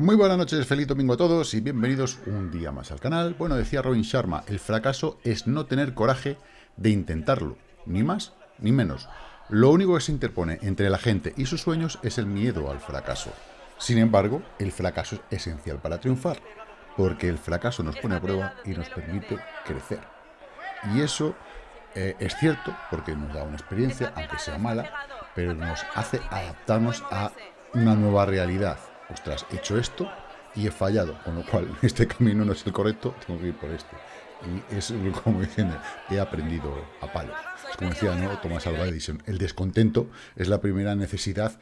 Muy buenas noches, feliz domingo a todos y bienvenidos un día más al canal. Bueno, decía Robin Sharma, el fracaso es no tener coraje de intentarlo, ni más ni menos. Lo único que se interpone entre la gente y sus sueños es el miedo al fracaso. Sin embargo, el fracaso es esencial para triunfar, porque el fracaso nos pone a prueba y nos permite crecer. Y eso eh, es cierto, porque nos da una experiencia, aunque sea mala, pero nos hace adaptarnos a una nueva realidad. Ostras, he hecho esto y he fallado, con lo cual este camino no es el correcto, tengo que ir por este. Y es como dicen, he aprendido a palos. Es como decía ¿no? Thomas Alva Edison, el descontento es la primera necesidad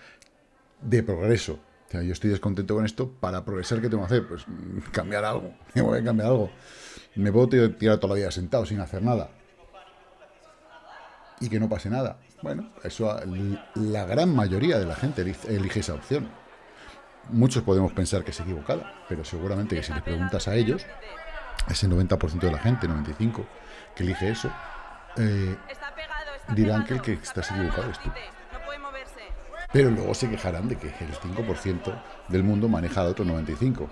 de progreso. O sea, yo estoy descontento con esto, para progresar, ¿qué tengo que hacer? Pues mm, cambiar algo, voy a cambiar algo. Me puedo tirar toda la vida sentado sin hacer nada. Y que no pase nada. Bueno, eso la gran mayoría de la gente elige esa opción. Muchos podemos pensar que es equivocada, pero seguramente que si les preguntas a ellos, ese 90% de la gente, 95%, que elige eso, eh, dirán que el que está equivocado es tú. Pero luego se quejarán de que el 5% del mundo maneja al otro 95%.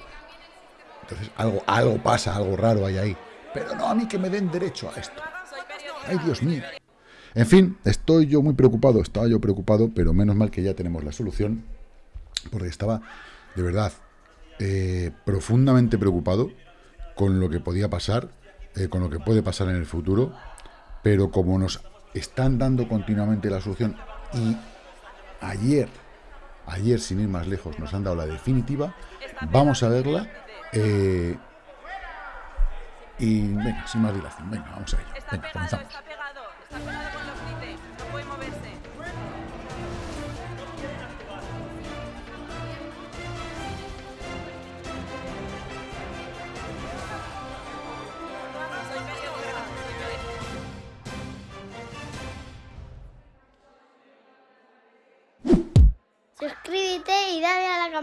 Entonces algo, algo pasa, algo raro hay ahí. Pero no a mí que me den derecho a esto. Ay, Dios mío. En fin, estoy yo muy preocupado, estaba yo preocupado, pero menos mal que ya tenemos la solución, porque estaba, de verdad, eh, profundamente preocupado con lo que podía pasar, eh, con lo que puede pasar en el futuro, pero como nos están dando continuamente la solución y ayer, ayer sin ir más lejos, nos han dado la definitiva, vamos a verla eh, y venga, sin más dilación, venga, vamos a ello, venga, comenzamos.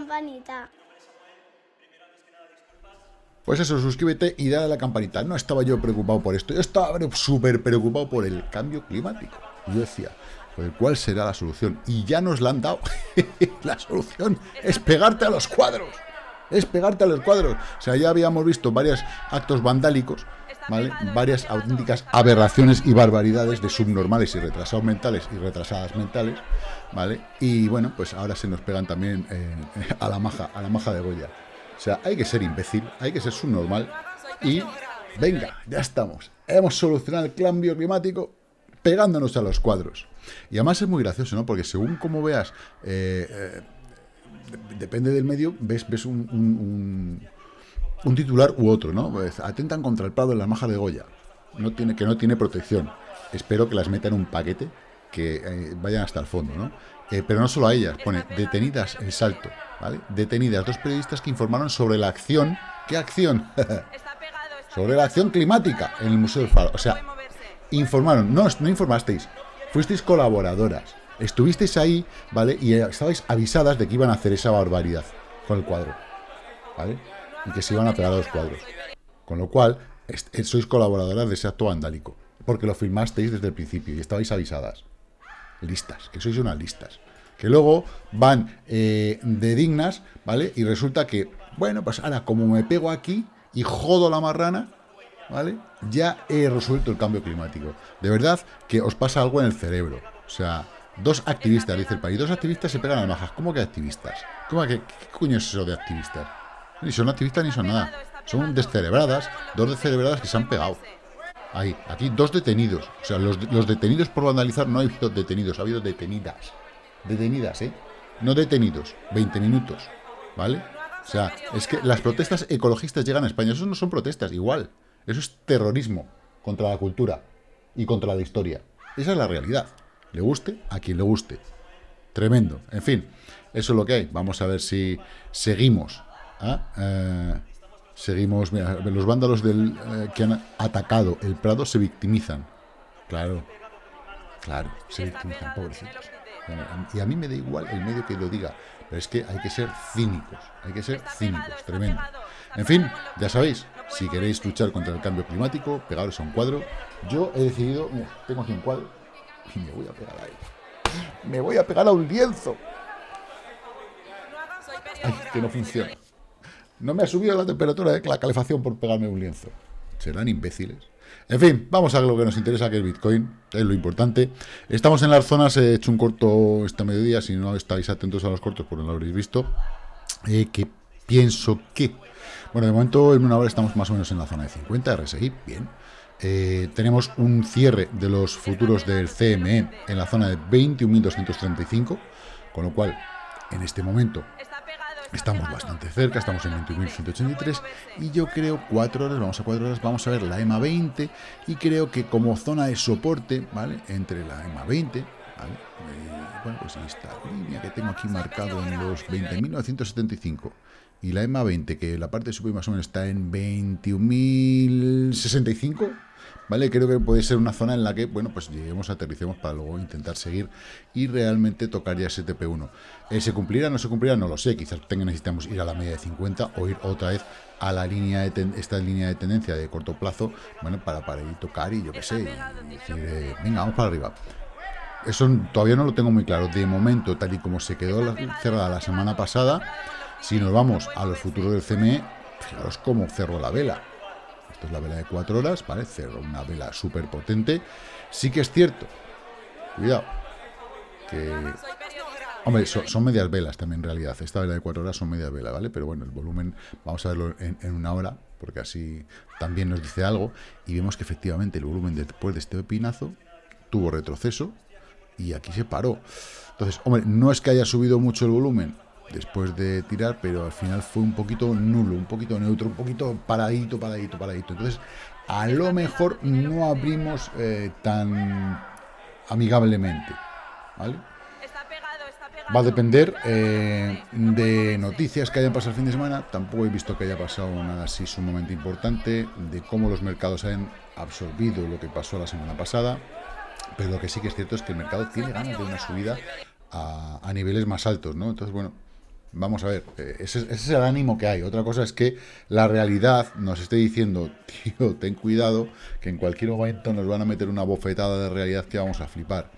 Campanita. Pues eso, suscríbete y dale a la campanita. No estaba yo preocupado por esto, yo estaba súper preocupado por el cambio climático. Yo decía, pues, ¿cuál será la solución? Y ya nos la han dado. la solución es pegarte a los cuadros. Es pegarte a los cuadros. O sea, ya habíamos visto varios actos vandálicos varias auténticas aberraciones y barbaridades de subnormales y retrasados mentales y retrasadas mentales, ¿vale? Y bueno, pues ahora se nos pegan también eh, a la maja, a la maja de Goya. O sea, hay que ser imbécil, hay que ser subnormal y venga, ya estamos. Hemos solucionado el cambio climático pegándonos a los cuadros. Y además es muy gracioso, ¿no? Porque según como veas, eh, eh, depende del medio, ves, ves un un titular u otro, ¿no? Pues, atentan contra el Prado en la maja de Goya, no tiene, que no tiene protección. Espero que las metan en un paquete que eh, vayan hasta el fondo, ¿no? Eh, pero no solo a ellas, pone detenidas el salto, ¿vale? Detenidas dos periodistas que informaron sobre la acción, ¿qué acción? sobre la acción climática en el Museo del Faro. O sea, informaron, no, no informasteis, fuisteis colaboradoras, estuvisteis ahí, ¿vale? Y estabais avisadas de que iban a hacer esa barbaridad con el cuadro, ¿vale? y que se iban a pegar a los cuadros. Con lo cual, eh, sois colaboradoras de ese acto vandálico, porque lo filmasteis desde el principio y estabais avisadas. Listas, que sois unas listas. Que luego van eh, de dignas, ¿vale? Y resulta que, bueno, pues ahora como me pego aquí y jodo la marrana, ¿vale? Ya he resuelto el cambio climático. De verdad que os pasa algo en el cerebro. O sea, dos activistas, dice el país, dos activistas se pegan a majas. ¿Cómo que activistas? ¿Cómo que, ¿Qué coño es eso de activistas? Ni son activistas ni son nada. Son descerebradas, dos descerebradas que se han pegado. Ahí, aquí dos detenidos. O sea, los, detenidos por vandalizar no ha habido detenidos, ha habido detenidas. Detenidas, ¿eh? No detenidos, 20 minutos, ¿vale? O sea, es que las protestas ecologistas llegan a España. Eso no son protestas, igual. Eso es terrorismo contra la cultura y contra la historia. Esa es la realidad. Le guste a quien le guste. Tremendo. En fin, eso es lo que hay. Vamos a ver si seguimos Ah, eh, seguimos, los vándalos del, eh, que han atacado el Prado se victimizan. Claro, claro, se victimizan, pobrecitos. y a mí me da igual el medio que lo diga, pero es que hay que ser cínicos, hay que ser cínicos, tremendo. En fin, ya sabéis, si queréis luchar contra el cambio climático, pegaros a un cuadro. Yo he decidido, tengo aquí un cuadro y me voy a pegar a él. Me voy a pegar a un lienzo. Ay, que no funciona. No me ha subido la temperatura de la calefacción por pegarme un lienzo. Serán imbéciles. En fin, vamos a lo que nos interesa, que es Bitcoin, es lo importante. Estamos en las zonas, he hecho un corto esta mediodía, si no estáis atentos a los cortos, pues no lo habréis visto, eh, que pienso que, bueno, de momento en una hora estamos más o menos en la zona de 50 RSI, bien. Eh, tenemos un cierre de los futuros del CME en la zona de 21.235, con lo cual, en este momento, Estamos bastante cerca, estamos en 21.183 y yo creo 4 horas, vamos a 4 horas, vamos a ver la EMA 20 y creo que como zona de soporte, ¿vale? Entre la EMA 20, ¿vale? Eh, bueno, pues esta línea que tengo aquí marcado en los 20.975 y la EMA 20, que la parte superior más o menos está en 21.065, ¿vale? Creo que puede ser una zona en la que, bueno, pues lleguemos, aterricemos para luego intentar seguir y realmente tocar ya ese TP1. Eh, ¿Se cumplirá no se cumplirá? No lo sé, quizás tenga, necesitamos ir a la media de 50 o ir otra vez a la línea de esta línea de tendencia de corto plazo, bueno, para, para ir tocar y yo qué sé, eh, venga, vamos para arriba. Eso todavía no lo tengo muy claro. De momento, tal y como se quedó cerrada la semana pasada, si nos vamos a los futuros del CME, fijaros cómo cerró la vela es la vela de 4 horas. Cerro una vela súper potente. Sí que es cierto, cuidado, que... Hombre, son, medias velas también en realidad. Esta vela de 4 horas son medias velas, ¿vale? Pero bueno, el volumen, vamos a verlo en, una hora, porque así también nos dice algo. Y vemos que efectivamente el volumen después de este pinazo tuvo retroceso y aquí se paró. Entonces, hombre, no es que haya subido mucho el volumen, después de tirar, pero al final fue un poquito nulo, un poquito neutro, un poquito paradito, paradito, paradito. Entonces, a lo mejor no abrimos eh, tan amigablemente, ¿vale? Va a depender eh, de noticias que hayan pasado el fin de semana. Tampoco he visto que haya pasado nada así sumamente importante, de cómo los mercados han absorbido lo que pasó la semana pasada. Pero lo que sí que es cierto es que el mercado tiene ganas de una subida a, a niveles más altos, ¿no? Entonces, bueno, Vamos a ver, eh, ese, es el ánimo que hay. Otra cosa es que la realidad nos esté diciendo, tío, ten cuidado, que en cualquier momento nos van a meter una bofetada de realidad que vamos a flipar.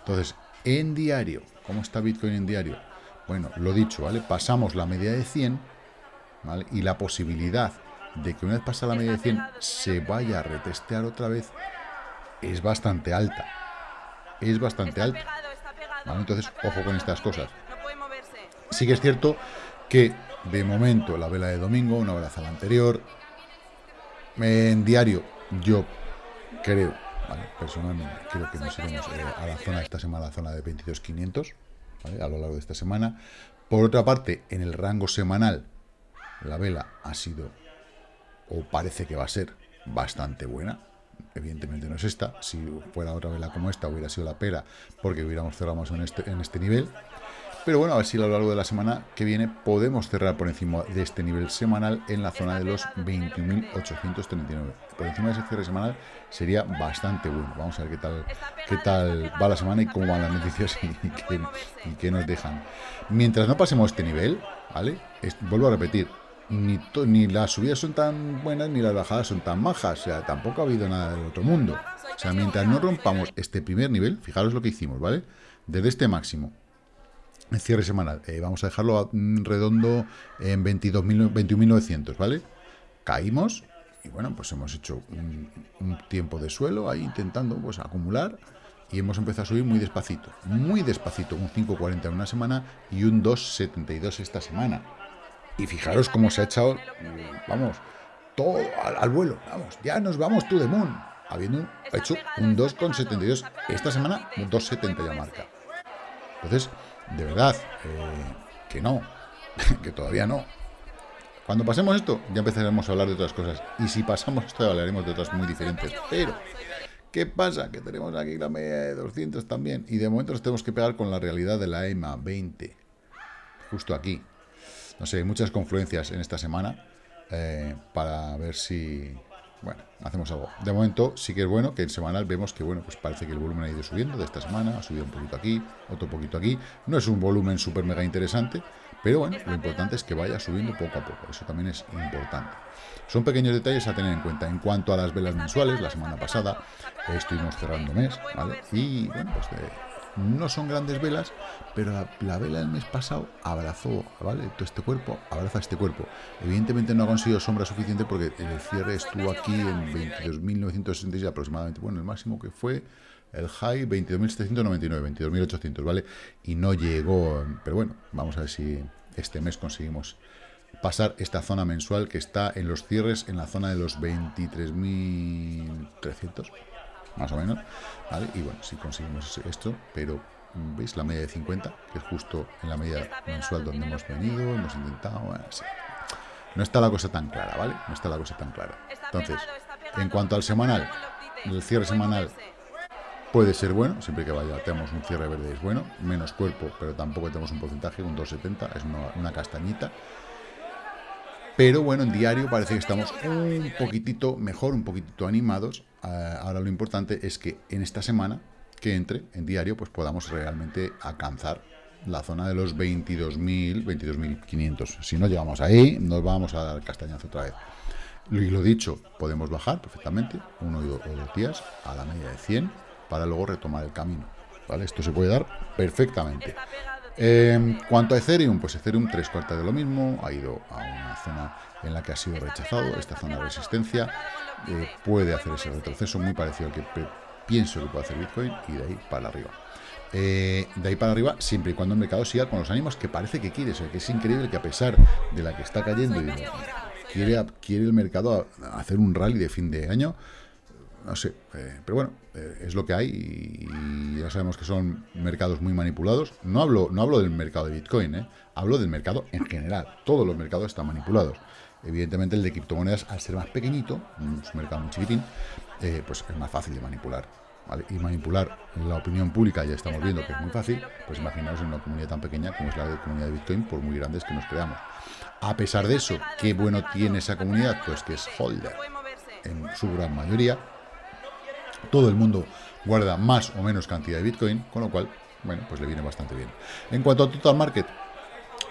Entonces, en diario, ¿cómo está Bitcoin en diario? Bueno, lo dicho, ¿vale? Pasamos la media de 100, ¿vale? Y la posibilidad de que una vez pasa la media de 100 se vaya a retestear otra vez es bastante alta. Es bastante alta. Entonces, ojo con estas cosas. Sí que es cierto que de momento la vela de domingo, una vela a la anterior, en diario yo creo, personalmente, creo que nos iremos eh, a la zona esta semana, la zona de 22.500, a lo largo de esta semana. Por otra parte, en el rango semanal, la vela ha sido, o parece que va a ser, bastante buena. Evidentemente no es esta. Si fuera otra vela como esta, hubiera sido la pera, porque hubiéramos cerrado más este, en este nivel. Pero bueno, a ver si a lo largo de la semana que viene podemos cerrar por encima de este nivel semanal en la zona de los 21.839. Por encima de ese cierre semanal sería bastante bueno. Vamos a ver qué tal, qué tal va la semana y cómo van las noticias y, qué, nos dejan. Mientras no pasemos este nivel, ¿vale? vuelvo a repetir, ni, ni las subidas son tan buenas ni las bajadas son tan bajas. O sea, tampoco ha habido nada del otro mundo. O sea, mientras no rompamos este primer nivel, fijaros lo que hicimos, ¿vale? Desde este máximo cierre semanal. Eh, vamos a dejarlo redondo en 21.900, ¿vale? Caímos y bueno, pues hemos hecho un, tiempo de suelo ahí intentando pues acumular y hemos empezado a subir muy despacito, muy despacito, un 5.40 en una semana y un 2.72 esta semana. Y fijaros cómo se ha echado, vamos, todo al, vuelo, vamos, ya nos vamos tú de moon, habiendo hecho un 2.72 esta semana, un 2.70 ya marca. Entonces, de verdad, eh, que no, que todavía no. Cuando pasemos esto, ya empezaremos a hablar de otras cosas. Y si pasamos esto, hablaremos de otras muy diferentes. Pero, ¿qué pasa? Que tenemos aquí la media de 200 también. Y de momento nos tenemos que pegar con la realidad de la EMA 20. Justo aquí. No sé, muchas confluencias en esta semana. Eh, para ver si, bueno, hacemos algo. De momento sí que es bueno que en semanal vemos que, bueno, pues parece que el volumen ha ido subiendo de esta semana, ha subido un poquito aquí, otro poquito aquí. No es un volumen súper mega interesante, pero bueno, lo importante es que vaya subiendo poco a poco. Eso también es importante. Son pequeños detalles a tener en cuenta. En cuanto a las velas mensuales, la semana pasada estuvimos cerrando mes, ¿vale? Y bueno, pues No son grandes velas, pero la, vela del mes pasado abrazó, ¿vale? Todo este cuerpo abraza este cuerpo. Evidentemente no ha conseguido sombra suficiente porque el cierre estuvo aquí en 22.966 aproximadamente. Bueno, el máximo que fue el high 22.799, 22.800, ¿vale? Y no llegó, pero bueno, vamos a ver si este mes conseguimos pasar esta zona mensual que está en los cierres en la zona de los 23.300, más o menos, ¿vale? Y bueno, si conseguimos esto, pero ¿veis? La media de 50, que es justo en la media mensual donde hemos venido, hemos intentado, bueno, No está la cosa tan clara, ¿vale? No está la cosa tan clara. Entonces, en cuanto al semanal, el cierre semanal puede ser bueno, siempre que vaya, tenemos un cierre verde es bueno, menos cuerpo, pero tampoco tenemos un porcentaje, un 2,70, es una, castañita. Pero bueno, en diario parece que estamos un poquitito mejor, un poquitito animados. Ah, ahora lo importante es que en esta semana que entre en diario, pues podamos realmente alcanzar la zona de los 22.000, 22.500. Si no llegamos ahí, nos vamos a dar castañazo otra vez. Y lo dicho, podemos bajar perfectamente, uno o dos días, a la media de 100, para luego retomar el camino. ¿vale? Esto se puede dar perfectamente. En cuanto a Ethereum, pues Ethereum tres cuartas de lo mismo, ha ido a una zona en la que ha sido rechazado, esta zona de resistencia, eh, puede hacer ese retroceso muy parecido al que pienso que puede hacer Bitcoin y de ahí para arriba. Eh, de ahí para arriba, siempre y cuando el mercado siga con los ánimos que parece que quiere. O sea, que es increíble que a pesar de la que está cayendo, y quiere el mercado hacer un rally de fin de año. No sé, eh, pero bueno, eh, es lo que hay y ya sabemos que son mercados muy manipulados. No hablo, no hablo del mercado de Bitcoin, hablo del mercado en general. Todos los mercados están manipulados. Evidentemente el de criptomonedas, al ser más pequeñito, un mercado muy chiquitín, pues es más fácil de manipular y manipular la opinión pública, ya estamos viendo que es muy fácil, pues imaginaos en una comunidad tan pequeña como es la comunidad de Bitcoin, por muy grandes que nos creamos. A pesar de eso, ¿qué bueno tiene esa comunidad? Pues que es holder en su gran mayoría. Todo el mundo guarda más o menos cantidad de Bitcoin, con lo cual, bueno, pues le viene bastante bien. En cuanto a total market,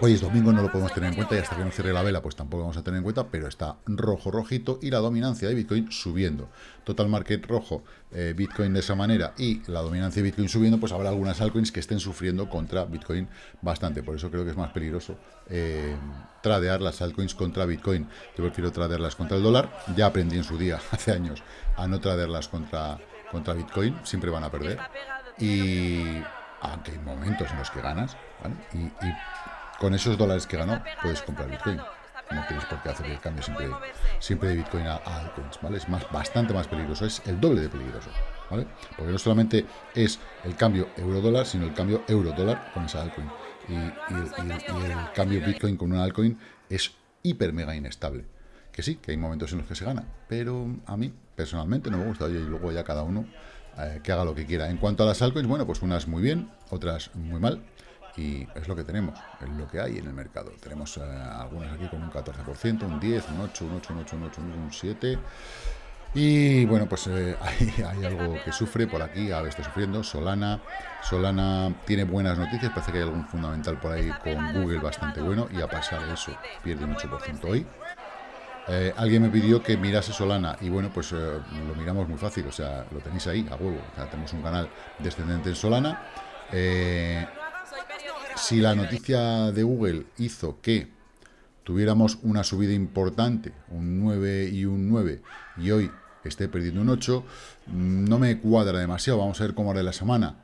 Hoy es domingo, no lo podemos tener en cuenta y hasta que no cierre la vela pues tampoco vamos a tener en cuenta, pero está rojo, rojito y la dominancia de Bitcoin subiendo. Total market rojo, eh, Bitcoin de esa manera y la dominancia de Bitcoin subiendo, pues habrá algunas altcoins que estén sufriendo contra Bitcoin bastante. Por eso creo que es más peligroso eh, tradear las altcoins contra Bitcoin. Yo prefiero tradearlas contra el dólar. Ya aprendí en su día, hace años, a no tradearlas contra, contra Bitcoin. Siempre van a perder. Y aunque hay momentos en los que ganas, y con esos dólares que ganó puedes comprar Bitcoin. No tienes por qué hacer el cambio siempre, siempre de Bitcoin a, altcoins, ¿vale? Es más, bastante más peligroso, es el doble de peligroso, ¿vale? Porque no solamente es el cambio euro-dólar, sino el cambio euro-dólar con esa altcoin. Y, el cambio Bitcoin con una altcoin es hiper mega inestable. Que sí, que hay momentos en los que se gana, pero a mí personalmente no me gusta, y luego ya cada uno eh, que haga lo que quiera. En cuanto a las altcoins, bueno, pues unas muy bien, otras muy mal y es lo que tenemos, es lo que hay en el mercado. Tenemos eh, algunas aquí con un 14%, un 10, un 8, un 8, un 8, un 8, un 7. Y bueno, pues eh, hay, algo que sufre por aquí, a está sufriendo, Solana. Solana tiene buenas noticias, parece que hay algún fundamental por ahí con Google bastante bueno y a pasar de eso pierde un 8% hoy. Eh, alguien me pidió que mirase Solana y bueno, pues lo miramos muy fácil, o sea, lo tenéis ahí a huevo. O sea, tenemos un canal descendente en Solana. Eh, si la noticia de Google hizo que tuviéramos una subida importante, un 9 y un 9, y hoy esté perdiendo un 8, no me cuadra demasiado. Vamos a ver cómo hará la semana.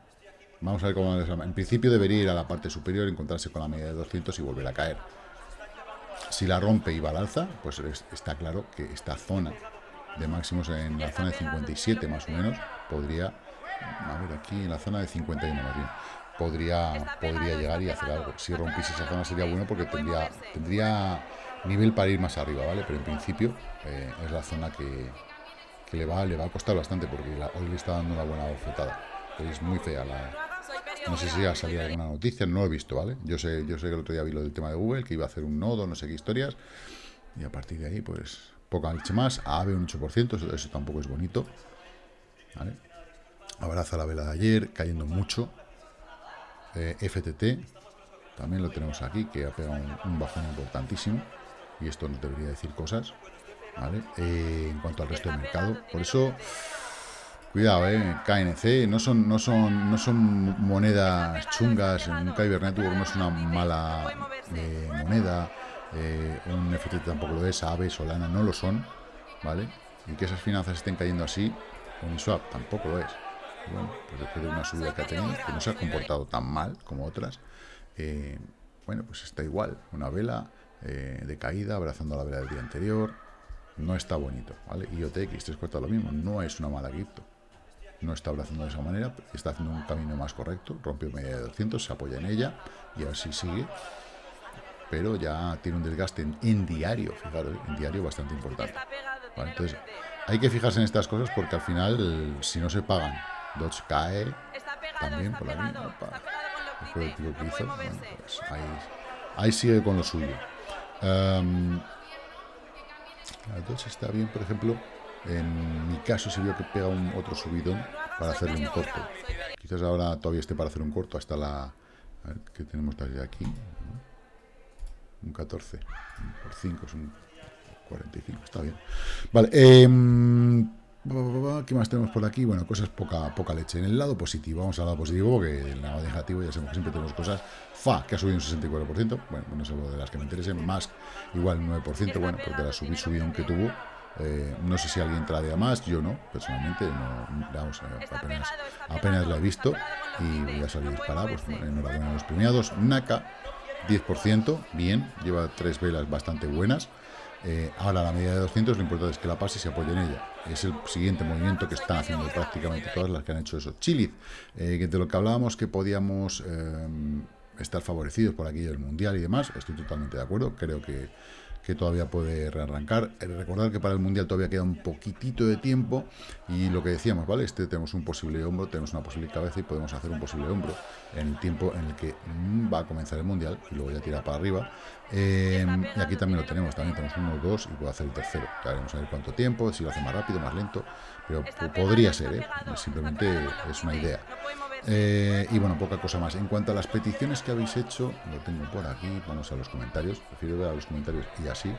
Vamos a ver cómo hará la semana. En principio debería ir a la parte superior, encontrarse con la media de 200 y volver a caer. Si la rompe y va al alza, pues está claro que esta zona de máximos en la zona de 57 más o menos podría, a ver aquí en la zona de 51 más bien, podría, podría llegar y hacer algo. Si rompiese esa zona sería bueno porque tendría, tendría nivel para ir más arriba, ¿vale? Pero en principio eh, es la zona que, le, va, le va a costar bastante porque hoy le está dando una buena bofetada. Es muy fea la... No sé si ha salido alguna noticia, no lo he visto, ¿vale? Yo sé, yo sé que el otro día vi lo del tema de Google, que iba a hacer un nodo, no sé qué historias. Y a partir de ahí, pues, poca leche más. AVE un 8%, eso, eso tampoco es bonito. ¿Vale? Abraza la vela de ayer, cayendo mucho. Eh, FTT, también lo tenemos aquí, que ha pegado un, bajón importantísimo, y esto nos debería decir cosas, ¿vale? Eh, en cuanto al resto del mercado, por eso, Cuidado, eh, KNC, no son, no no monedas chungas, un Kyber Network no es una mala moneda, un FTT tampoco lo es, AVE, Solana no lo son, ¿vale? Y que esas finanzas estén cayendo así, Uniswap tampoco lo es. Bueno, pues después de una subida que ha tenido, que no se ha comportado tan mal como otras, eh, bueno, pues está igual, una vela de caída, abrazando la vela del día anterior, no está bonito, ¿vale? IOTX, tres cuartos lo mismo, no es una mala cripto, no está abrazando de esa manera, está haciendo un camino más correcto, rompió media de 200, se apoya en ella y así sigue, pero ya tiene un desgaste en, diario, fijaros, en diario bastante importante. entonces, hay que fijarse en estas cosas porque al final, si no se pagan, Dodge cae también por la línea, el que hizo, pues ahí, sigue con lo suyo. Um, la Dodge está bien, por ejemplo, en mi caso se vio que pega un otro subidón para hacerle un corto. Quizás ahora todavía esté para hacer un corto hasta la... A ver, ¿qué tenemos desde aquí? Un 14. Por 5 es un 45. Está bien. Vale. Eh, ¿Qué más tenemos por aquí? Bueno, cosas poca, poca leche. En el lado positivo, vamos al lado positivo, porque en el lado negativo ya sabemos que siempre tenemos cosas. FA, que ha subido un 64%, bueno, no sé de las que me interesen, más igual 9%, bueno, porque la subí, subidón que tuvo, eh, no sé si alguien tradea más, yo no, personalmente, no, vamos, apenas, apenas la he visto y voy a salir disparado, pues enhorabuena a los premiados. Naka, 10%, bien, lleva tres velas bastante buenas. Eh, ahora la media de 200, lo importante es que la pase y se apoye en ella. Es el siguiente movimiento que están haciendo prácticamente todas las que han hecho eso. Chile, eh, de lo que hablábamos que podíamos estar favorecidos por aquí el Mundial y demás, estoy totalmente de acuerdo, creo que que todavía puede rearrancar. Eh, recordar que para el Mundial todavía queda un poquitito de tiempo y lo que decíamos, ¿vale? Este tenemos un posible hombro, tenemos una posible cabeza y podemos hacer un posible hombro en el tiempo en el que mm, va a comenzar el Mundial y luego ya tira para arriba. Em, y aquí también lo tenemos, también tenemos uno, dos y puedo hacer el tercero. Ya veremos a ver cuánto tiempo, si lo hace más rápido, más lento, pero podría ser, ¿eh? Simplemente es una idea. Eh, y bueno, poca cosa más. En cuanto a las peticiones que habéis hecho, lo tengo por aquí, vamos a los comentarios, prefiero ver a los comentarios y así.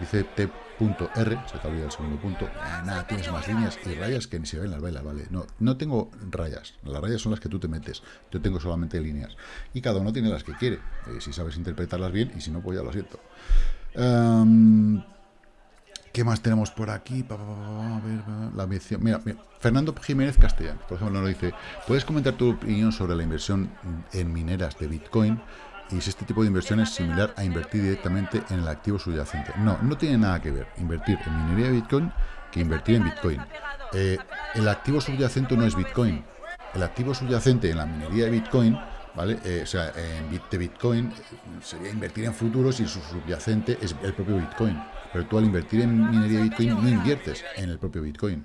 Dice T.R, se te olvida el segundo punto. Eh, nada, tienes más líneas y rayas que ni se ven las bailas, ¿vale? No, no tengo rayas. Las rayas son las que tú te metes. Yo tengo solamente líneas. Y cada uno tiene las que quiere. Eh, si sabes interpretarlas bien y si no, pues ya lo siento. Em, ¿Qué más tenemos por aquí? La mención. Mira, Fernando Jiménez Castellán, por ejemplo, nos dice: ¿Puedes comentar tu opinión sobre la inversión en mineras de Bitcoin? Y si este tipo de inversión es similar a invertir directamente en el activo subyacente. No, no tiene nada que ver invertir en minería de Bitcoin que invertir en Bitcoin. Eh, el activo subyacente no es Bitcoin. El activo subyacente en la minería de Bitcoin ¿vale? Eh, o sea, en Bitcoin sería invertir en futuros y su subyacente es el propio Bitcoin. Pero tú al invertir en minería de Bitcoin no inviertes en el propio Bitcoin.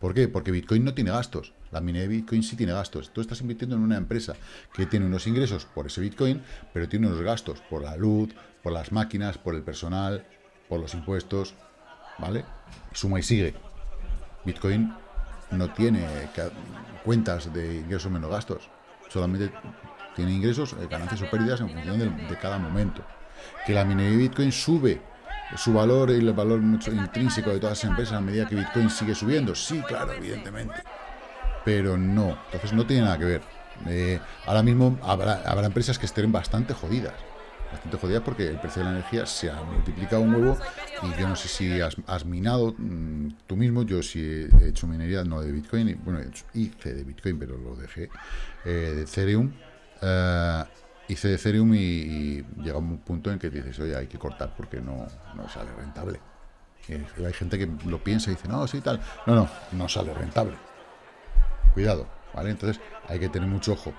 ¿Por qué? Porque Bitcoin no tiene gastos. La minería de Bitcoin sí tiene gastos. Tú estás invirtiendo en una empresa que tiene unos ingresos por ese Bitcoin, pero tiene unos gastos por la luz, por las máquinas, por el personal, por los impuestos, ¿vale? Suma y sigue. Bitcoin no tiene cuentas de ingresos menos gastos. Solamente tiene ingresos, eh, ganancias o pérdidas en función de, de cada momento. Que la minería de Bitcoin sube su valor y el valor mucho intrínseco de todas las empresas a medida que Bitcoin sigue subiendo. Sí, claro, evidentemente. Pero no, entonces no tiene nada que ver. Eh, ahora mismo habrá, habrá empresas que estén bastante jodidas. Bastante jodidas porque el precio de la energía se ha multiplicado un huevo y yo no sé si has, minado mm, tú mismo, yo sí he hecho minería, no de Bitcoin, bueno, hice de Bitcoin, pero lo dejé, eh, de Ethereum. Eh, hice Ethereum y, llega un punto en que dices, oye, hay que cortar porque no, no sale rentable. Y hay gente que lo piensa y dice, no, sí, tal. No, no, no sale rentable. Cuidado, ¿vale? Entonces hay que tener mucho ojo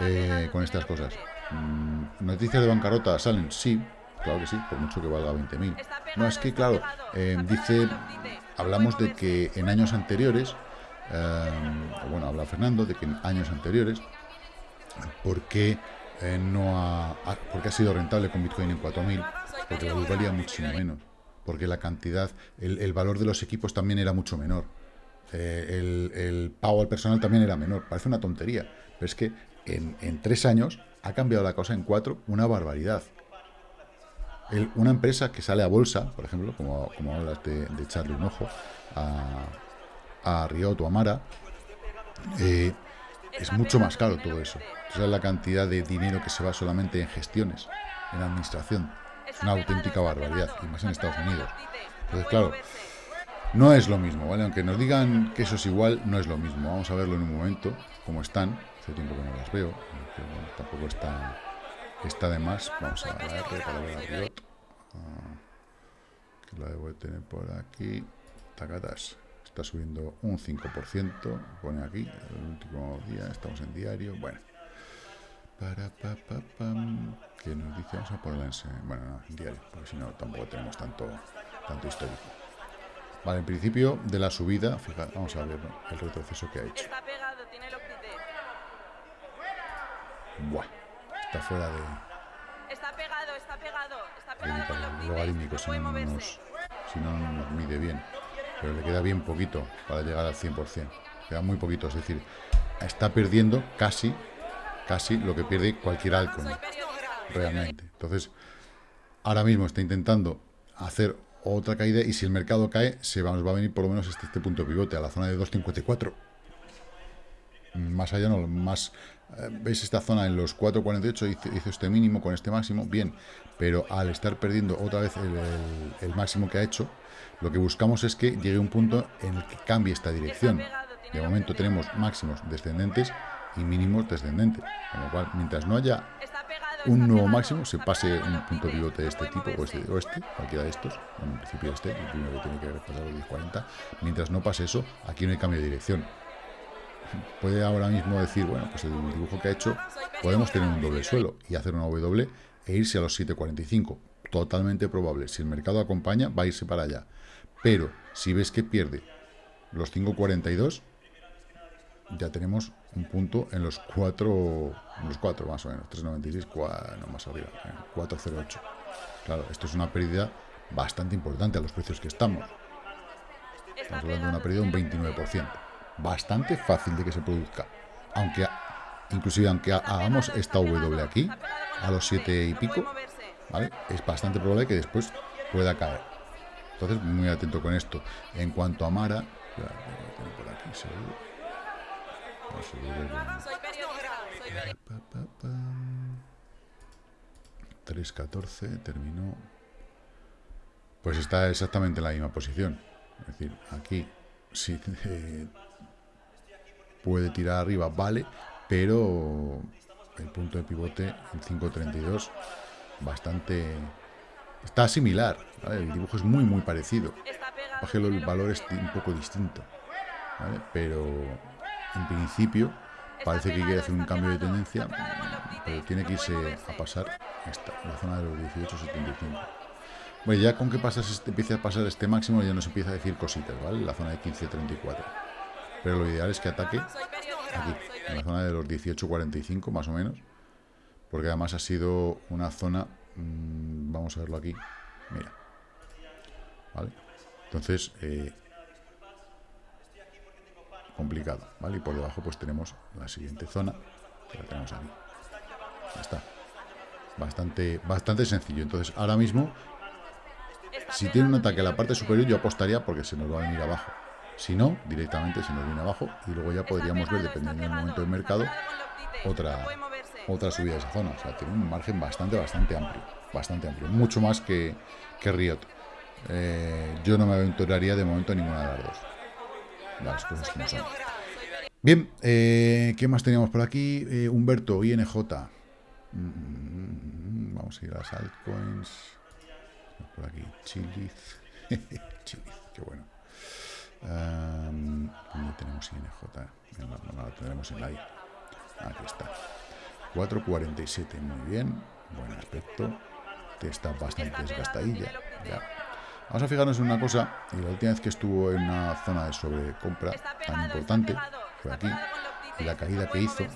eh, con estas cosas. Mm, ¿Noticias de bancarrota salen? Sí, claro que sí, por mucho que valga 20.000. No, es que, claro, eh, dice, hablamos de que en años anteriores, eh, bueno, habla Fernando, de que en años anteriores, ¿por qué eh, no ha, porque ha sido rentable con Bitcoin en 4.000, porque la luz valía muchísimo menos, porque la cantidad, el, valor de los equipos también era mucho menor, eh, el, pago al personal también era menor, parece una tontería, pero es que en, tres años ha cambiado la cosa en cuatro, una barbaridad. una empresa que sale a bolsa, por ejemplo, como, como hablas de, echarle un ojo a, a Riot o a Mara, eh, es mucho más caro todo eso. O la cantidad de dinero que se va solamente en gestiones, en administración. Es una auténtica barbaridad, y más en Estados Unidos. Entonces, claro, no es lo mismo, ¿vale? Aunque nos digan que eso es igual, no es lo mismo. Vamos a verlo en un momento, cómo están. Hace tiempo que no las veo, tampoco está, está de más. Vamos a la para ver a Riot. Ah, que la debo de tener por aquí. Tacatas está subiendo un 5%, pone aquí, el último día, estamos en diario, bueno. Para, pa, pa, pam, que nos dice, vamos a ponerla en, bueno, no, en diario, porque si no tampoco tenemos tanto, tanto histórico. Vale, en principio de la subida, fíjate, vamos a ver el retroceso que ha hecho. Buah, está fuera de... Está pegado, está pegado, está pegado logarítmico, si no, nos, si no nos mide bien pero le queda bien poquito para llegar al 100%. Queda muy poquito, es decir, está perdiendo casi, casi lo que pierde cualquier altcoin, realmente. Entonces, ahora mismo está intentando hacer otra caída y si el mercado cae, se va, nos va a venir por lo menos este, punto de pivote, a la zona de 2.54. Más allá no, más... Eh, ¿Veis esta zona en los 4.48? Hizo, hizo este mínimo con este máximo, bien, pero al estar perdiendo otra vez el máximo que ha hecho, lo que buscamos es que llegue un punto en el que cambie esta dirección. De momento tenemos máximos descendentes y mínimos descendentes. Con lo cual, mientras no haya un nuevo máximo, se pase un punto pivote de este tipo o este, o este cualquiera de estos, en principio este, el primero que tiene que repasar los 1040, mientras no pase eso, aquí no hay cambio de dirección. Puede ahora mismo decir, bueno, pues el dibujo que ha hecho, podemos tener un doble suelo y hacer una W e irse a los 745. Totalmente probable. Si el mercado acompaña, va a irse para allá. Pero si ves que pierde los 5.42, ya tenemos un punto en los 4, los 4 más o menos, 3.96, no más arriba, 4.08. Eh, claro, esto es una pérdida bastante importante a los precios que estamos. Estamos hablando de una pérdida de un 29%. Bastante fácil de que se produzca. Aunque, inclusive aunque hagamos esta W aquí, a los 7 y pico, ¿vale? Es bastante probable que después pueda caer. Entonces, muy atento con esto. En cuanto a Mara, 3.14 terminó. Pues está exactamente en la misma posición. Es decir, aquí sí puede tirar arriba, vale, pero el punto de pivote en 5.32 bastante Está similar, el dibujo es muy muy parecido. El valor es un poco distinto, pero en principio parece que quiere hacer un cambio de tendencia, pero tiene que irse a pasar esta, la zona de los 18.75. Bueno, ya con que pasas este, empiece a pasar este máximo ya nos empieza a decir cositas, ¿vale? La zona de 15.34. Pero lo ideal es que ataque aquí, en la zona de los 18.45 más o menos, porque además ha sido una zona Mm, vamos a verlo aquí. Mira. ¿Vale? Entonces, eh, complicado, ¿vale? Y por debajo pues tenemos la siguiente zona, que la tenemos aquí. Ya está. Bastante, bastante sencillo. Entonces, ahora mismo, si tiene un ataque a la parte superior, yo apostaría porque se nos va a venir abajo. Si no, directamente se nos viene abajo y luego ya podríamos ver, dependiendo del momento del mercado, otra, otra subida de esa zona. O sea, tiene un margen bastante, bastante amplio. Bastante amplio. Mucho más que, que Riot. Eh, yo no me aventuraría de momento en ninguna de las dos. Las cosas como son. Bien, eh, ¿qué más teníamos por aquí? Eh, Humberto, INJ. Mm, vamos a ir a las altcoins. Por aquí, Chiliz. Chiliz, qué bueno. Um, ¿Dónde tenemos INJ? No, no, no, tenemos en la I. Aquí está. 4.47, muy bien. Buen aspecto. Está bastante desgastadilla. Ya. Vamos a fijarnos en una cosa. Y la última vez que estuvo en una zona de sobrecompra tan importante fue aquí. Y la caída que hizo,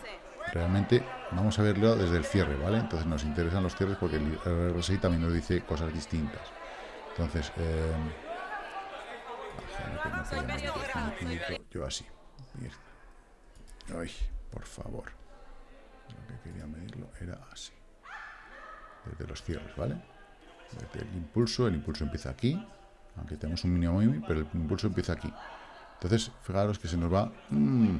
realmente, vamos a verlo desde el cierre, ¿vale? Entonces nos interesan los cierres porque el RSI también nos dice cosas distintas. Entonces, eh, yo así. Ay, por favor lo que quería medirlo era así. Desde los cierres, ¿vale? El impulso, el impulso empieza aquí, aunque tenemos un mínimo pero el impulso empieza aquí. Entonces, fijaros que se nos va... Mm,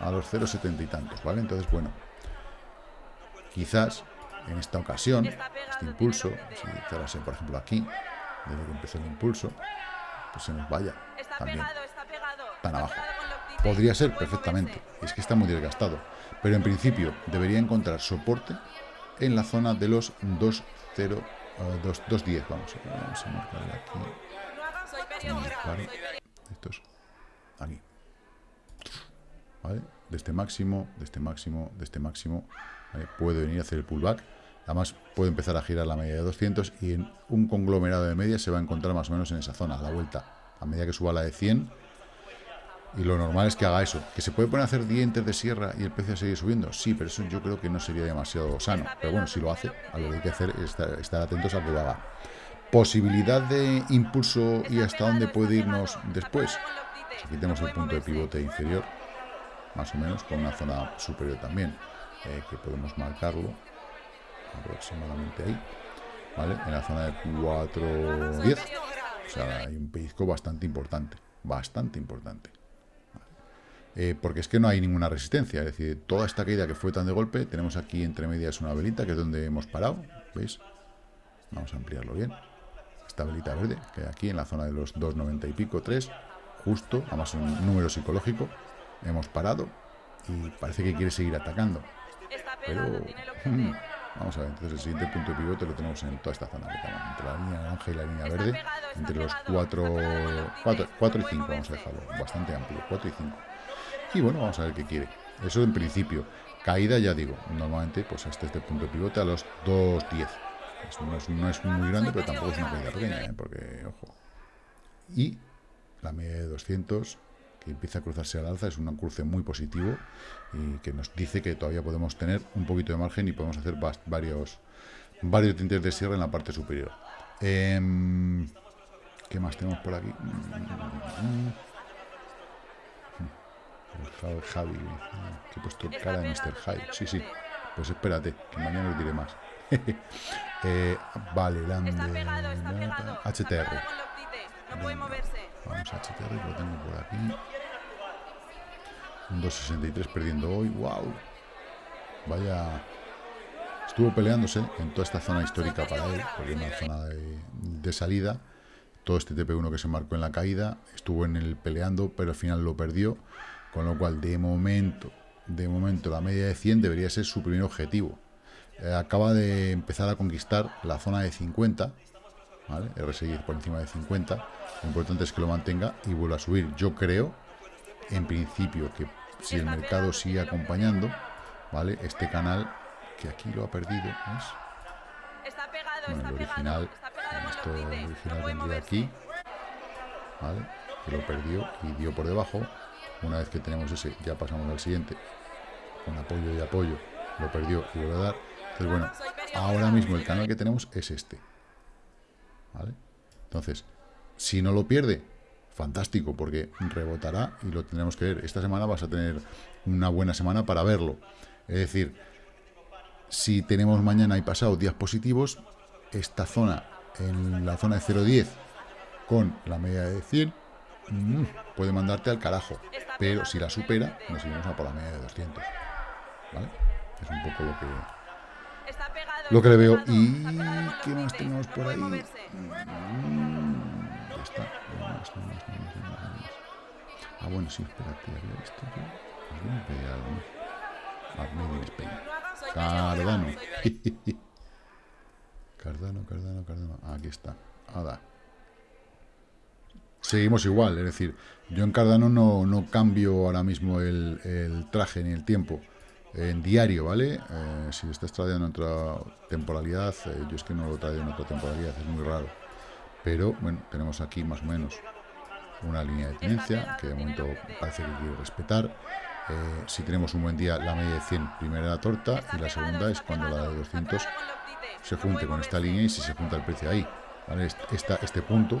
a los 0,70 y tantos, ¿vale? Entonces, bueno, quizás en esta ocasión, este impulso, si cerrase, por ejemplo, aquí, desde que empezó el impulso, pues se nos vaya también tan abajo. Podría ser perfectamente, es que está muy desgastado, pero en principio debería encontrar soporte en la zona de los 2.0, 2.10, vamos, vamos a marcarle aquí. Estos, aquí. ¿Vale? De este máximo, de este máximo, de este máximo, puede venir a hacer el pullback. Además, puede empezar a girar la media de 200 y en un conglomerado de medias se va a encontrar más o menos en esa zona, a la vuelta. A medida que suba la de 100, y lo normal es que haga eso. ¿Que se puede poner a hacer dientes de sierra y el precio sigue subiendo? Sí, pero eso yo creo que no sería demasiado sano. Pero bueno, si lo hace, a que hay que hacer es estar, atentos a que lo haga. Posibilidad de impulso y hasta dónde puede irnos después. Si aquí tenemos el punto de pivote inferior, más o menos, con una zona superior también, eh, que podemos marcarlo aproximadamente ahí, ¿vale? En la zona de 4.10. O sea, hay un pellizco bastante importante, bastante importante. Eh, porque es que no hay ninguna resistencia, es decir, toda esta caída que fue tan de golpe, tenemos aquí entre medias una velita, que es donde hemos parado, ¿veis? Vamos a ampliarlo bien. Esta velita verde, que hay aquí en la zona de los 2,90 y pico, 3, justo, además un número psicológico, hemos parado y parece que quiere seguir atacando. Pero, mm, vamos a ver, entonces el siguiente punto de pivote lo tenemos en toda esta zona, entre la línea naranja y la línea verde, entre los 4, 4, 4 y 5, vamos a dejarlo, bastante amplio, 4 y 5. Y bueno, vamos a ver qué quiere. Eso en principio. Caída, ya digo, normalmente pues hasta este punto de pivote a los 2.10. No es, no es muy grande, pero tampoco es una caída pequeña, ¿eh? porque, ojo. Y la media de 200, que empieza a cruzarse al alza, es un cruce muy positivo y que nos dice que todavía podemos tener un poquito de margen y podemos hacer varios, varios tintes de cierre en la parte superior. Em, ¿Qué más tenemos por aquí? Mm, mm, mm. Javi, que he puesto cara de Mr. Hyde. Sí, sí. Pues espérate, que mañana os diré más. eh, vale, la HTR. Vamos a HTR, lo tengo por aquí. Un 2.63 perdiendo hoy. ¡Wow! Vaya... Estuvo peleándose en toda esta zona histórica para él, porque es una zona de, de salida. Todo este TP1 que se marcó en la caída, estuvo en el peleando, pero al final lo perdió con lo cual, de momento, de momento, la media de 100 debería ser su primer objetivo. Eh, acaba de empezar a conquistar la zona de 50, ¿vale? RSI por encima de 50. Lo importante es que lo mantenga y vuelva a subir. Yo creo, en principio, que si el mercado sigue acompañando, ¿vale? Este canal, que aquí lo ha perdido, ¿ves? Bueno, el original, esto original vendría aquí, ¿vale? Que lo perdió y dio por debajo una vez que tenemos ese, ya pasamos al siguiente. Con apoyo y apoyo. Lo perdió y vuelve a dar. Entonces, bueno, ahora mismo el canal que tenemos es este. ¿Vale? Entonces, si no lo pierde, fantástico, porque rebotará y lo tendremos que ver. Esta semana vas a tener una buena semana para verlo. Es decir, si tenemos mañana y pasado días positivos, esta zona, en la zona de 0.10, con la media de 100, Mm, puede mandarte al carajo. Pero si la supera, nos iremos a por la media de 200. ¿Vale? Es un poco lo que lo que le veo. ¿Y qué más tenemos por ahí? Mm, ya está. Ah, bueno, sí, espérate. Cardano. Cardano, Cardano, Cardano. Aquí está. Ada seguimos igual, es decir, yo en Cardano no, no cambio ahora mismo el, traje ni el tiempo en diario, ¿vale? Eh, si estás tradeando en otra temporalidad, eh, yo es que no lo traigo en otra temporalidad, es muy raro. Pero, bueno, tenemos aquí más o menos una línea de tendencia que de momento parece que quiere respetar. Eh, si tenemos un buen día, la media de 100, primera la torta, y la segunda es cuando la de 200 se junte con esta línea y si se junta el precio ahí. ¿vale? este punto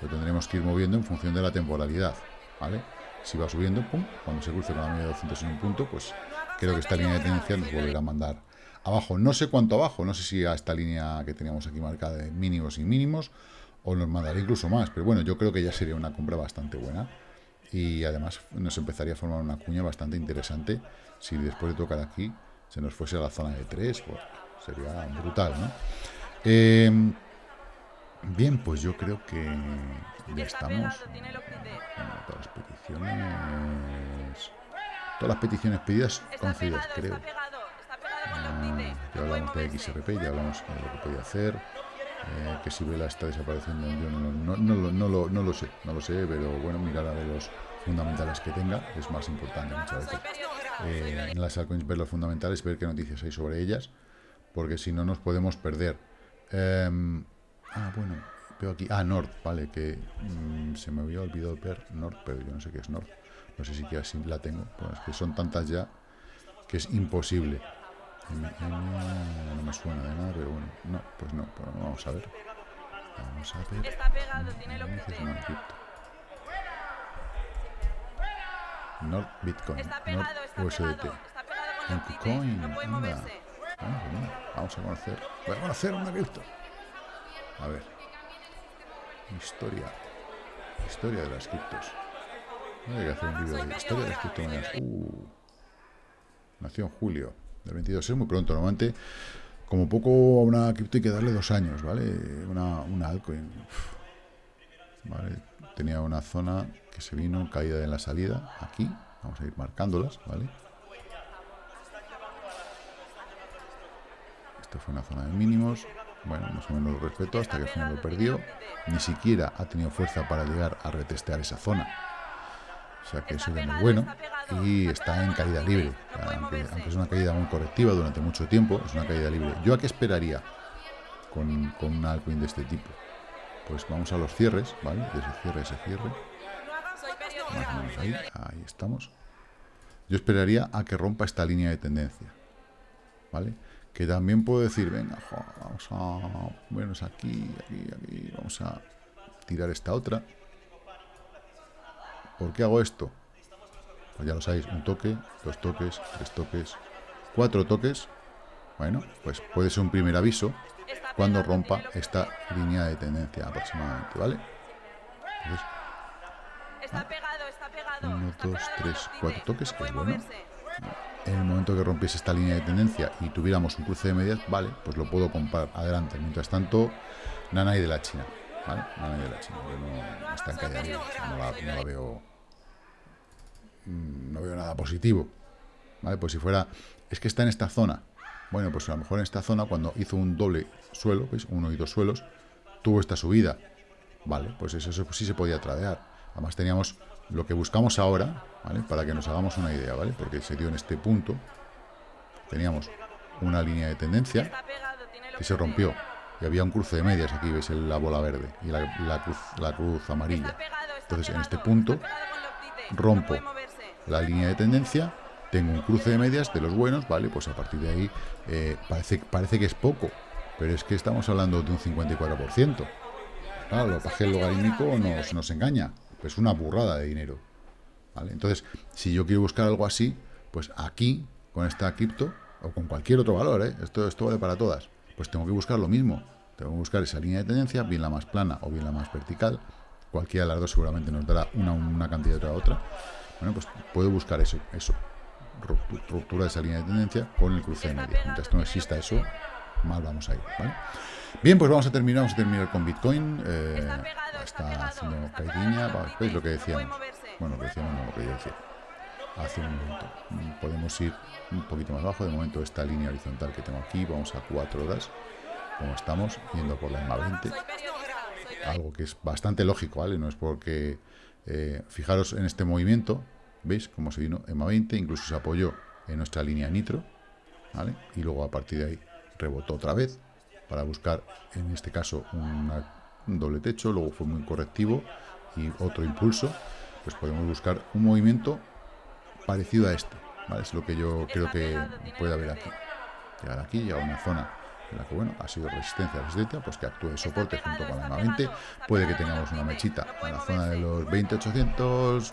lo tendremos que ir moviendo en función de la temporalidad, ¿vale? Si va subiendo, pum, cuando se cruce con la media de 200 en un punto, pues creo que esta línea de tendencia nos volverá a mandar abajo. No sé cuánto abajo, no sé si a esta línea que teníamos aquí marcada de mínimos y mínimos, o nos mandará incluso más, pero bueno, yo creo que ya sería una compra bastante buena. y además nos empezaría a formar una cuña bastante interesante si después de tocar aquí se nos fuese a la zona de 3, pues sería brutal, ¿no? Eh, bien, pues yo creo que ya estamos. todas las peticiones. Todas las peticiones pedidas concedidas, creo. Ah, ya hablamos de XRP, ya hablamos de lo que podía hacer. Eh, que si Vela está desapareciendo, yo no, no, lo, no, lo, sé, no lo sé, pero bueno, mirar a ver los fundamentales que tenga es más importante muchas veces. Eh, en las altcoins ver los fundamentales, ver qué noticias hay sobre ellas, porque si no nos podemos perder. Ah, bueno, veo aquí, ah, Nord, vale, que mm, se me había olvidado ver Nord, pero yo no sé qué es Nord, no sé si que así la tengo, pues que son tantas ya que es imposible. no me suena de nada, pero bueno, no, pues no, pues vamos a ver. Vamos a ver. Está pegado, tiene Nord Bitcoin, Nord USDT. Bitcoin, anda. Vamos a conocer. Voy a conocer una cripto. A ver. Historia. Historia de las criptos. Hay que hacer un vídeo de historia de las criptomonedas. Uh. Nació en julio del 22. Es muy pronto. Normalmente, como poco a una cripto hay que darle dos años, ¿vale? Una, una altcoin. Vale. Tenía una zona que se vino caída en la salida. Aquí. Vamos a ir marcándolas, ¿vale? Esta fue una zona de mínimos. Bueno, más o menos lo respeto hasta que al final lo perdió. Ni siquiera ha tenido fuerza para llegar a retestear esa zona. O sea que eso es muy bueno. Y está en caída libre. Aunque, es una caída muy correctiva durante mucho tiempo, es una caída libre. ¿Yo a qué esperaría con, con una altcoin de este tipo? Pues vamos a los cierres, ¿vale? De ese cierre, ese cierre. Más o menos ahí, ahí estamos. Yo esperaría a que rompa esta línea de tendencia. ¿Vale? Que también puedo decir, venga, vamos a vernos aquí, aquí, aquí, vamos a tirar esta otra. ¿Por qué hago esto? Pues ya lo sabéis, un toque, dos toques, tres toques, cuatro toques. Bueno, pues puede ser un primer aviso cuando rompa esta línea de tendencia aproximadamente, ¿vale? uno, dos, tres, cuatro toques, que es bueno en el momento que rompiese esta línea de tendencia y tuviéramos un cruce de medias, vale, pues lo puedo comprar adelante. Mientras tanto, Nanay de la China, ¿vale? Nanay de la China, no, la, veo mm, no veo nada positivo, ¿vale? Pues si fuera, es que está en esta zona, bueno, pues a lo mejor en esta zona cuando hizo un doble suelo, ¿veis? Uno y dos suelos, tuvo esta subida, vale, pues eso, eso sí se podía tradear. Además teníamos lo que buscamos ahora. Para que nos hagamos una idea, ¿vale? Porque se dio en este punto, teníamos una línea de tendencia que se rompió y había un cruce de medias, aquí veis la bola verde y la, cruz, la cruz amarilla. Entonces en este punto rompo la línea de tendencia, tengo un cruce de medias de los buenos, ¿vale? Pues a partir de ahí eh, parece, parece que es poco, pero es que estamos hablando de un 54%. Claro, lo el logarítmico nos engaña, es una burrada de dinero. Entonces, si yo quiero buscar algo así, pues aquí, con esta cripto, o con cualquier otro valor, ¿eh? esto, esto vale para todas, pues tengo que buscar lo mismo. Tengo que buscar esa línea de tendencia, bien la más plana o bien la más vertical. Cualquiera de las dos seguramente nos dará una, una cantidad otra otra. Bueno, pues puedo buscar eso, eso. Ruptura de esa línea de tendencia con el cruce de media. Mientras no exista eso, mal vamos a ir, Bien, pues vamos a terminar, vamos a terminar con Bitcoin. Eh, está haciendo caidinha, ¿veis lo que decíamos? Bueno, lo que decíamos, no lo que yo decía. Hace un momento. Podemos ir un poquito más abajo. De momento, esta línea horizontal que tengo aquí, vamos a 4 horas, como estamos, yendo por la EMA 20. Algo que es bastante lógico, ¿vale? No es porque... Eh, fijaros en este movimiento, ¿veis cómo se vino EMA 20? Incluso se apoyó en nuestra línea nitro, ¿vale? Y luego a partir de ahí rebotó otra vez para buscar, en este caso, un doble techo, luego fue muy correctivo y otro impulso, pues podemos buscar un movimiento parecido a este. Es lo que yo creo que puede haber aquí. Llegar aquí, a una zona en la que, bueno, ha sido resistencia, resistencia, pues que actúe de soporte junto con la 20, puede que tengamos una mechita en la zona de los 20.800,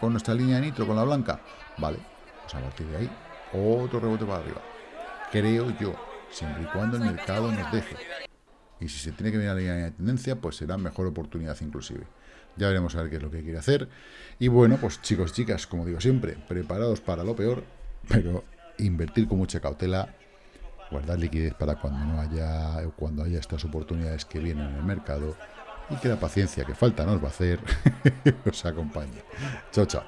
con nuestra línea de nitro, con la blanca, vale, pues a partir de ahí, otro rebote para arriba, creo yo, siempre y cuando el mercado nos deje. Y si se tiene que a la línea de tendencia, pues será mejor oportunidad inclusive. Ya veremos a ver qué es lo que quiere hacer. Y bueno, pues chicos, chicas, como digo siempre, preparados para lo peor, pero invertir con mucha cautela, guardar liquidez para cuando no haya, cuando haya estas oportunidades que vienen en el mercado y que la paciencia que falta nos va a hacer os acompañe. Chao, chao.